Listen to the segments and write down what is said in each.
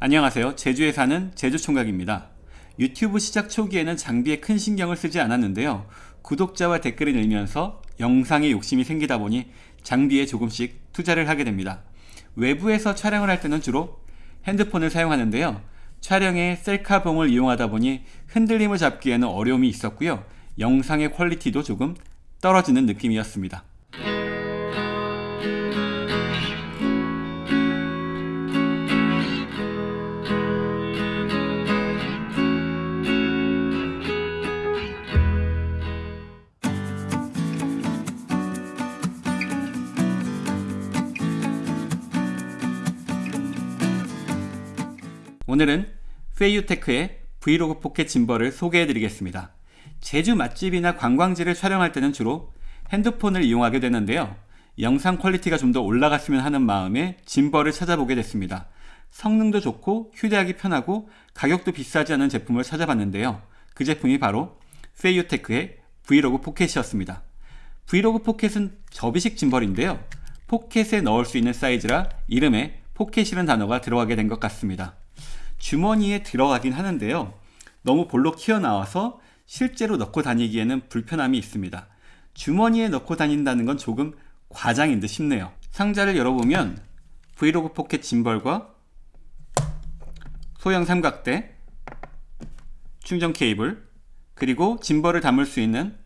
안녕하세요. 제주에 사는 제주총각입니다. 유튜브 시작 초기에는 장비에 큰 신경을 쓰지 않았는데요. 구독자와 댓글을 읽으면서 영상에 욕심이 생기다 보니 장비에 조금씩 투자를 하게 됩니다. 외부에서 촬영을 할 때는 주로 핸드폰을 사용하는데요. 촬영에 셀카봉을 이용하다 보니 흔들림을 잡기에는 어려움이 있었고요. 영상의 퀄리티도 조금 떨어지는 느낌이었습니다. 오늘은 페이유테크의 브이로그 포켓 짐벌을 소개해 드리겠습니다. 제주 맛집이나 관광지를 촬영할 때는 주로 핸드폰을 이용하게 되는데요. 영상 퀄리티가 좀 더 올라갔으면 하는 마음에 짐벌을 찾아보게 됐습니다. 성능도 좋고 휴대하기 편하고 가격도 비싸지 않은 제품을 찾아봤는데요. 그 제품이 바로 페이유테크의 브이로그 포켓이었습니다. 브이로그 포켓은 접이식 짐벌인데요. 포켓에 넣을 수 있는 사이즈라 이름에 포켓이라는 단어가 들어가게 된 것 같습니다. 주머니에 들어가긴 하는데요. 너무 볼록 튀어나와서 실제로 넣고 다니기에는 불편함이 있습니다. 주머니에 넣고 다닌다는 건 조금 과장인 듯 싶네요. 상자를 열어보면 브이로그 포켓 짐벌과 소형 삼각대, 충전 케이블, 그리고 짐벌을 담을 수 있는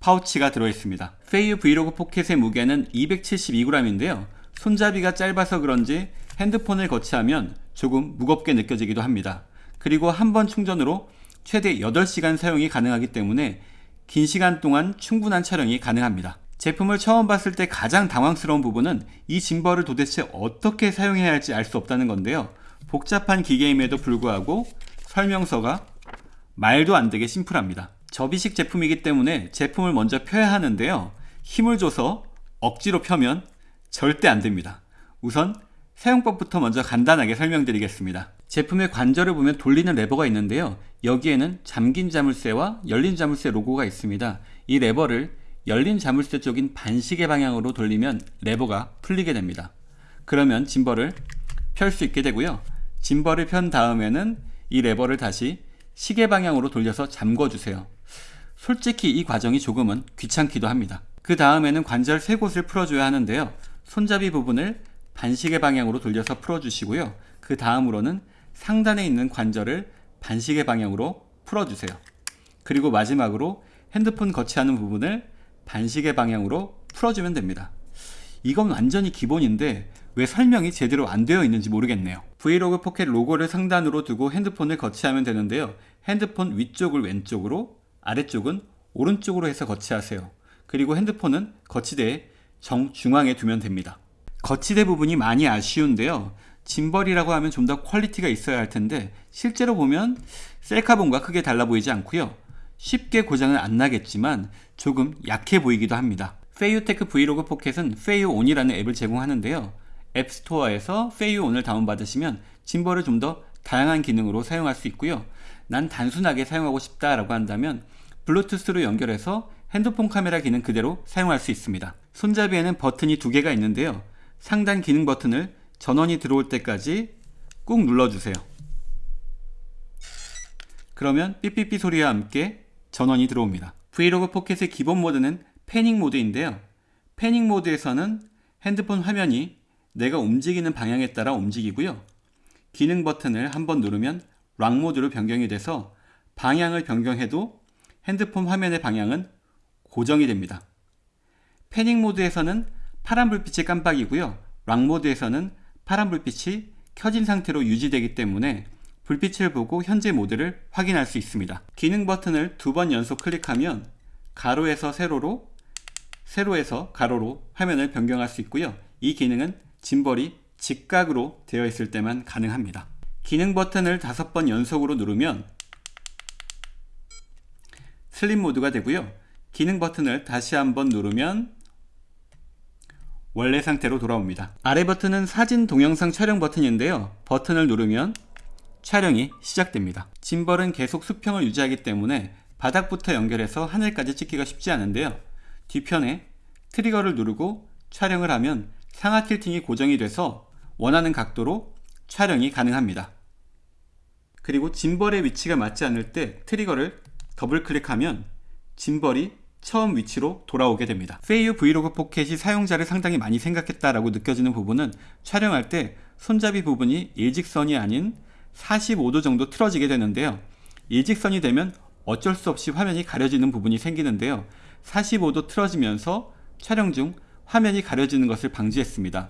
파우치가 들어있습니다. 페이유 브이로그 포켓의 무게는 272g인데요. 손잡이가 짧아서 그런지 핸드폰을 거치하면 조금 무겁게 느껴지기도 합니다. 그리고 한 번 충전으로 최대 8시간 사용이 가능하기 때문에 긴 시간 동안 충분한 촬영이 가능합니다. 제품을 처음 봤을 때 가장 당황스러운 부분은 이 짐벌을 도대체 어떻게 사용해야 할지 알 수 없다는 건데요. 복잡한 기계임에도 불구하고 설명서가 말도 안 되게 심플합니다. 접이식 제품이기 때문에 제품을 먼저 펴야 하는데요. 힘을 줘서 억지로 펴면 절대 안 됩니다. 우선 사용법부터 먼저 간단하게 설명드리겠습니다. 제품의 관절을 보면 돌리는 레버가 있는데요. 여기에는 잠긴 자물쇠와 열린 자물쇠 로고가 있습니다. 이 레버를 열린 자물쇠 쪽인 반시계 방향으로 돌리면 레버가 풀리게 됩니다. 그러면 짐벌을 펼 수 있게 되고요. 짐벌을 편 다음에는 이 레버를 다시 시계 방향으로 돌려서 잠궈 주세요. 솔직히 이 과정이 조금은 귀찮기도 합니다. 그 다음에는 관절 세 곳을 풀어줘야 하는데요. 손잡이 부분을 반시계 방향으로 돌려서 풀어주시고요. 그 다음으로는 상단에 있는 관절을 반시계 방향으로 풀어주세요. 그리고 마지막으로 핸드폰 거치하는 부분을 반시계 방향으로 풀어주면 됩니다. 이건 완전히 기본인데 왜 설명이 제대로 안 되어 있는지 모르겠네요. 브이로그 포켓 로고를 상단으로 두고 핸드폰을 거치하면 되는데요. 핸드폰 위쪽을 왼쪽으로 아래쪽은 오른쪽으로 해서 거치하세요. 그리고 핸드폰은 거치대의 정중앙에 두면 됩니다. 거치대 부분이 많이 아쉬운데요. 짐벌이라고 하면 좀 더 퀄리티가 있어야 할 텐데 실제로 보면 셀카봉과 크게 달라 보이지 않고요. 쉽게 고장은 안 나겠지만 조금 약해 보이기도 합니다. 페이유테크 브이로그 포켓은 페이유온이라는 앱을 제공하는데요. 앱스토어에서 페이유온을 다운받으시면 짐벌을 좀 더 다양한 기능으로 사용할 수 있고요. 난 단순하게 사용하고 싶다라고 한다면 블루투스로 연결해서 핸드폰 카메라 기능 그대로 사용할 수 있습니다. 손잡이에는 버튼이 두 개가 있는데요. 상단 기능 버튼을 전원이 들어올 때까지 꾹 눌러주세요. 그러면 삐삐삐 소리와 함께 전원이 들어옵니다. 브이로그 포켓의 기본 모드는 panning 모드인데요. panning 모드에서는 핸드폰 화면이 내가 움직이는 방향에 따라 움직이고요. 기능 버튼을 한번 누르면 lock 모드로 변경이 돼서 방향을 변경해도 핸드폰 화면의 방향은 고정이 됩니다. panning 모드에서는 파란 불빛이 깜빡이고요. lock 모드에서는 파란 불빛이 켜진 상태로 유지되기 때문에 불빛을 보고 현재 모드를 확인할 수 있습니다. 기능 버튼을 두 번 연속 클릭하면 가로에서 세로로, 세로에서 가로로 화면을 변경할 수 있고요. 이 기능은 짐벌이 직각으로 되어 있을 때만 가능합니다. 기능 버튼을 다섯 번 연속으로 누르면 슬림 모드가 되고요. 기능 버튼을 다시 한번 누르면 원래 상태로 돌아옵니다. 아래 버튼은 사진 동영상 촬영 버튼인데요. 버튼을 누르면 촬영이 시작됩니다. 짐벌은 계속 수평을 유지하기 때문에 바닥부터 연결해서 하늘까지 찍기가 쉽지 않은데요. 뒤편에 트리거를 누르고 촬영을 하면 상하 틸팅이 고정이 돼서 원하는 각도로 촬영이 가능합니다. 그리고 짐벌의 위치가 맞지 않을 때 트리거를 더블 클릭하면 짐벌이 처음 위치로 돌아오게 됩니다. 페이유 브이로그 포켓이 사용자를 상당히 많이 생각했다라고 느껴지는 부분은 촬영할 때 손잡이 부분이 일직선이 아닌 45도 정도 틀어지게 되는데요. 일직선이 되면 어쩔 수 없이 화면이 가려지는 부분이 생기는데요. 45도 틀어지면서 촬영 중 화면이 가려지는 것을 방지했습니다.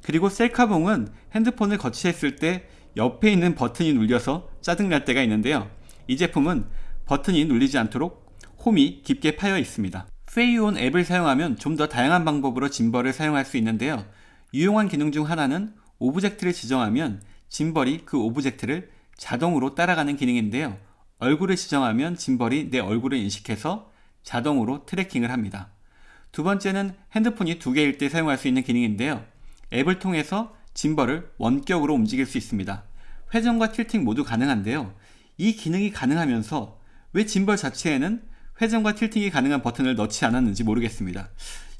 그리고 셀카봉은 핸드폰을 거치했을 때 옆에 있는 버튼이 눌려서 짜증날 때가 있는데요. 이 제품은 버튼이 눌리지 않도록 홈이 깊게 파여 있습니다. 페이유온 앱을 사용하면 좀 더 다양한 방법으로 짐벌을 사용할 수 있는데요. 유용한 기능 중 하나는 object를 지정하면 짐벌이 그 object를 자동으로 따라가는 기능인데요. 얼굴을 지정하면 짐벌이 내 얼굴을 인식해서 자동으로 tracking을 합니다. 두 번째는 핸드폰이 두 개일 때 사용할 수 있는 기능인데요. 앱을 통해서 짐벌을 원격으로 움직일 수 있습니다. 회전과 tilting 모두 가능한데요. 이 기능이 가능하면서 왜 짐벌 자체에는 회전과 tilting이 가능한 버튼을 넣지 않았는지 모르겠습니다.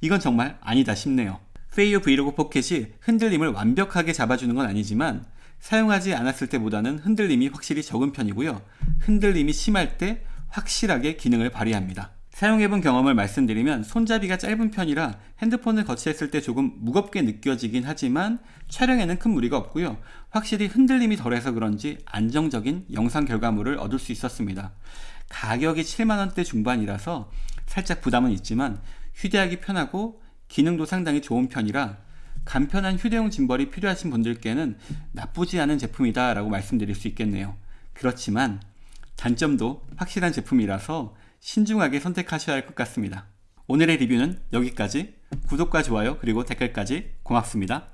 이건 정말 아니다 싶네요. 페이유 브이로그 포켓이 흔들림을 완벽하게 잡아주는 건 아니지만 사용하지 않았을 때보다는 흔들림이 확실히 적은 편이고요. 흔들림이 심할 때 확실하게 기능을 발휘합니다. 사용해본 경험을 말씀드리면 손잡이가 짧은 편이라 핸드폰을 거치했을 때 조금 무겁게 느껴지긴 하지만 촬영에는 큰 무리가 없고요. 확실히 흔들림이 덜해서 그런지 안정적인 영상 결과물을 얻을 수 있었습니다. 가격이 7만원대 중반이라서 살짝 부담은 있지만 휴대하기 편하고 기능도 상당히 좋은 편이라 간편한 휴대용 짐벌이 필요하신 분들께는 나쁘지 않은 제품이다 라고 말씀드릴 수 있겠네요. 그렇지만 단점도 확실한 제품이라서 신중하게 선택하셔야 할 것 같습니다. 오늘의 리뷰는 여기까지 구독과 좋아요 그리고 댓글까지 고맙습니다.